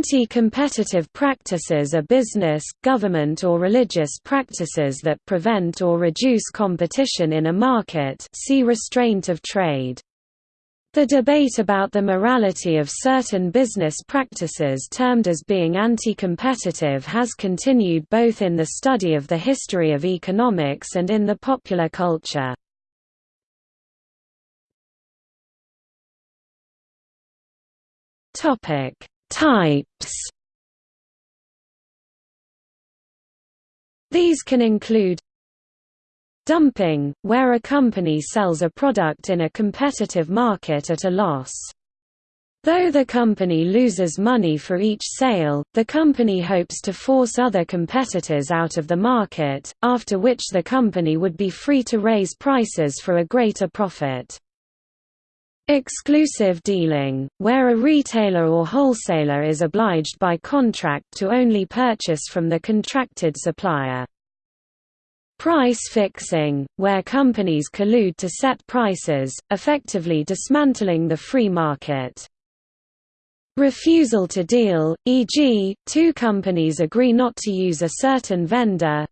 Anti-competitive practices are business, government or religious practices that prevent or reduce competition in a market see restraint of trade. The debate about the morality of certain business practices termed as being anti-competitive has continued both in the study of the history of economics and in the popular culture. Topic: Types. These can include Dumping, where a company sells a product in a competitive market at a loss. Though the company loses money for each sale, the company hopes to force other competitors out of the market, after which the company would be free to raise prices for a greater profit. Exclusive dealing, where a retailer or wholesaler is obliged by contract to only purchase from the contracted supplier. Price fixing, where companies collude to set prices, effectively dismantling the free market. Refusal to deal, e.g., two companies agree not to use a certain vendor.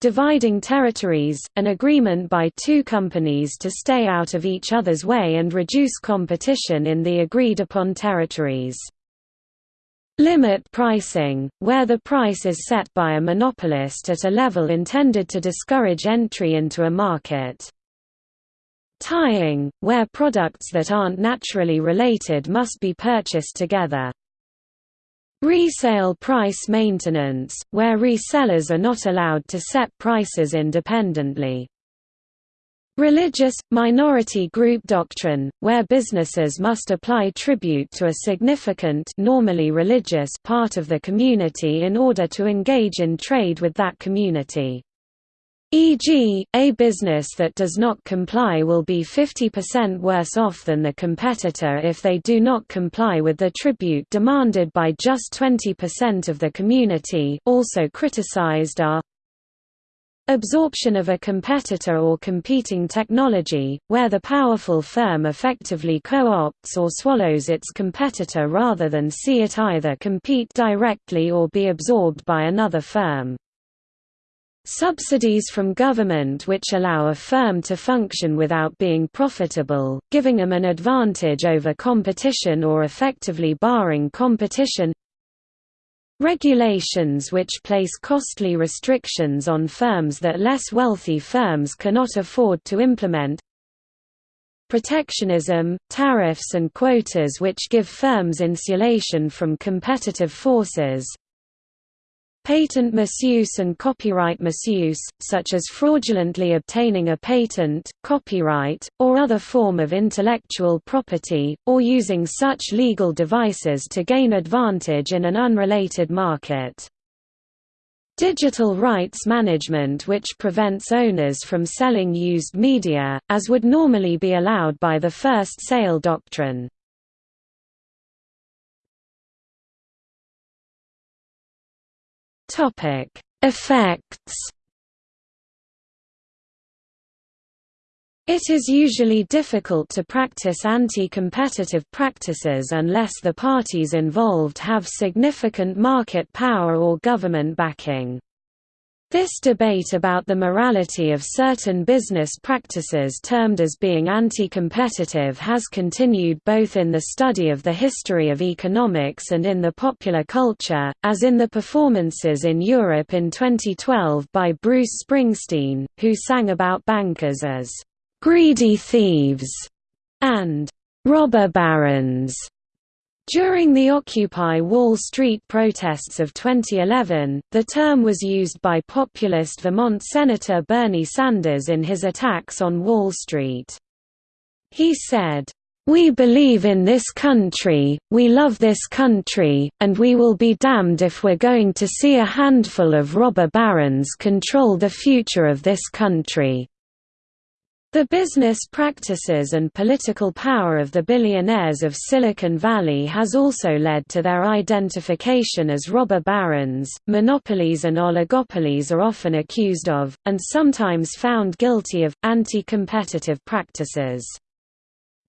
Dividing territories, an agreement by two companies to stay out of each other's way and reduce competition in the agreed-upon territories. Limit pricing, where the price is set by a monopolist at a level intended to discourage entry into a market. Tying, where products that aren't naturally related must be purchased together. Resale price maintenance, where resellers are not allowed to set prices independently. Religious, minority group doctrine, where businesses must apply tribute to a significant normally religious part of the community in order to engage in trade with that community. E.g., a business that does not comply will be 50% worse off than the competitor if they do not comply with the tribute demanded by just 20% of the community also criticized are Absorption of a competitor or competing technology, where the powerful firm effectively co-opts or swallows its competitor rather than see it either compete directly or be absorbed by another firm. Subsidies from government which allow a firm to function without being profitable, giving them an advantage over competition or effectively barring competition. Regulations which place costly restrictions on firms that less wealthy firms cannot afford to implement. Protectionism, tariffs and quotas which give firms insulation from competitive forces Patent misuse and copyright misuse, such as fraudulently obtaining a patent, copyright, or other form of intellectual property, or using such legal devices to gain advantage in an unrelated market. Digital rights management which prevents owners from selling used media, as would normally be allowed by the first sale doctrine. Topic: Effects. It is usually difficult to practice anti-competitive practices unless the parties involved have significant market power or government backing. This debate about the morality of certain business practices termed as being anti-competitive has continued both in the study of the history of economics and in the popular culture, as in the performances in Europe in 2012 by Bruce Springsteen, who sang about bankers as «greedy thieves» and «robber barons» During the Occupy Wall Street protests of 2011, the term was used by populist Vermont Senator Bernie Sanders in his attacks on Wall Street. He said, "...we believe in this country, we love this country, and we will be damned if we're going to see a handful of robber barons control the future of this country." The business practices and political power of the billionaires of Silicon Valley has also led to their identification as robber barons. Monopolies and oligopolies are often accused of, and sometimes found guilty of, anti competitive practices.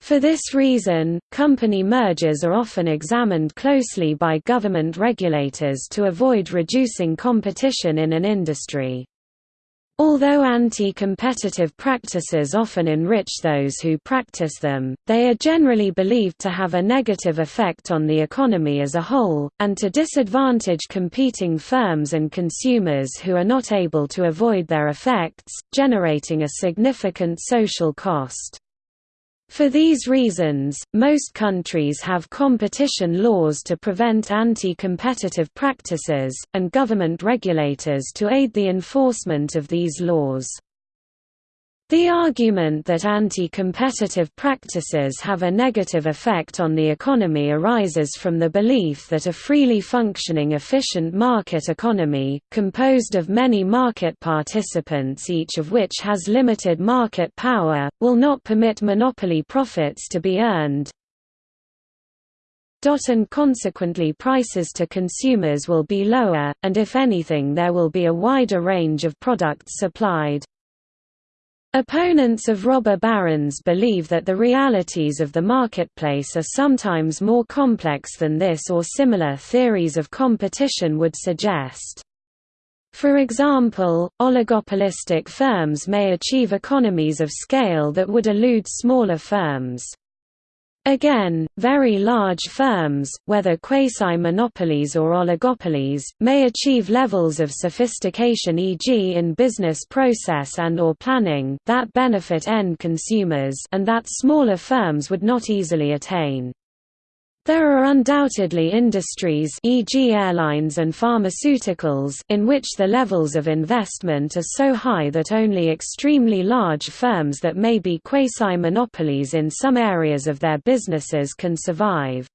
For this reason, company mergers are often examined closely by government regulators to avoid reducing competition in an industry. Although anti-competitive practices often enrich those who practice them, they are generally believed to have a negative effect on the economy as a whole, and to disadvantage competing firms and consumers who are not able to avoid their effects, generating a significant social cost. For these reasons, most countries have competition laws to prevent anti-competitive practices, and government regulators to aid the enforcement of these laws. The argument that anti-competitive practices have a negative effect on the economy arises from the belief that a freely functioning efficient market economy, composed of many market participants each of which has limited market power, will not permit monopoly profits to be earned, and consequently prices to consumers will be lower, and if anything there will be a wider range of products supplied. Opponents of robber barons believe that the realities of the marketplace are sometimes more complex than this or similar theories of competition would suggest. For example, oligopolistic firms may achieve economies of scale that would elude smaller firms. Again, very large firms, whether quasi-monopolies or oligopolies, may achieve levels of sophistication e.g. in business process and or planning that benefit end consumers and that smaller firms would not easily attain. There are undoubtedly industries e.g. airlines and pharmaceuticals in which the levels of investment are so high that only extremely large firms that may be quasi-monopolies in some areas of their businesses can survive.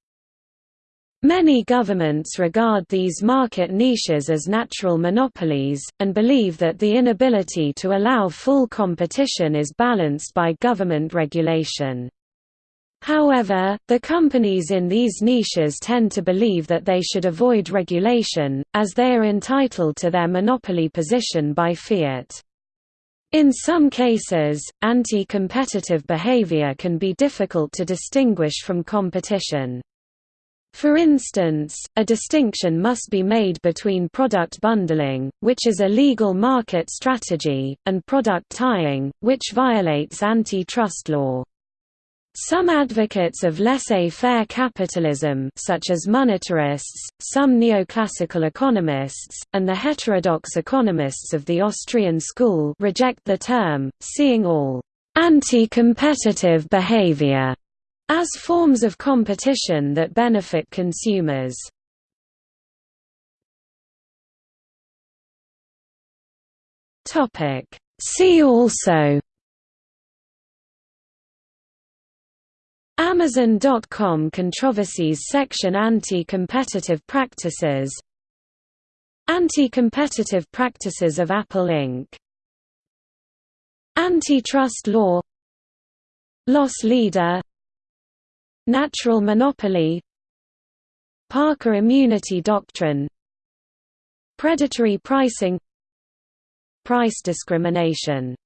Many governments regard these market niches as natural monopolies, and believe that the inability to allow full competition is balanced by government regulation. However, the companies in these niches tend to believe that they should avoid regulation, as they are entitled to their monopoly position by fiat. In some cases, anti-competitive behavior can be difficult to distinguish from competition. For instance, a distinction must be made between product bundling, which is a legal market strategy, and product tying, which violates antitrust law. Some advocates of laissez-faire capitalism such as monetarists, some neoclassical economists, and the heterodox economists of the Austrian school reject the term, seeing all «anti-competitive behavior» as forms of competition that benefit consumers. See also Amazon.com controversies section Anti-competitive practices. Anti-competitive practices of Apple Inc. Antitrust law. Loss leader. Natural monopoly. Parker immunity doctrine. Predatory pricing. Price discrimination